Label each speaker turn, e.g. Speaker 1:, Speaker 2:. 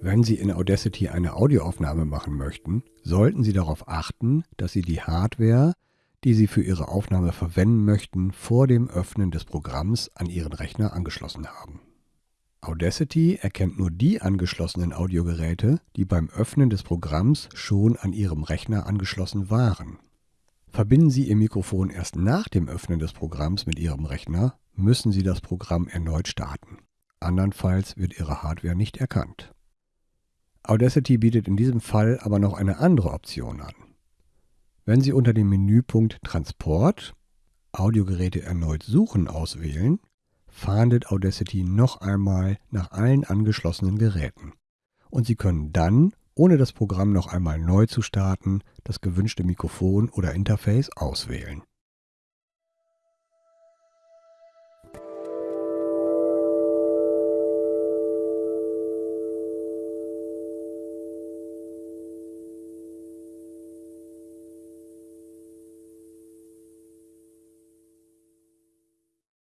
Speaker 1: Wenn Sie in Audacity eine Audioaufnahme machen möchten, sollten Sie darauf achten, dass Sie die Hardware, die Sie für Ihre Aufnahme verwenden möchten, vor dem Öffnen des Programms an Ihren Rechner angeschlossen haben. Audacity erkennt nur die angeschlossenen Audiogeräte, die beim Öffnen des Programms schon an Ihrem Rechner angeschlossen waren. Verbinden Sie Ihr Mikrofon erst nach dem Öffnen des Programms mit Ihrem Rechner, müssen Sie das Programm erneut starten. Andernfalls wird Ihre Hardware nicht erkannt. Audacity bietet in diesem Fall aber noch eine andere Option an. Wenn Sie unter dem Menüpunkt Transport Audiogeräte erneut suchen auswählen, fahndet Audacity noch einmal nach allen angeschlossenen Geräten. Und Sie können dann, ohne das Programm noch einmal neu zu starten, das gewünschte Mikrofon oder Interface auswählen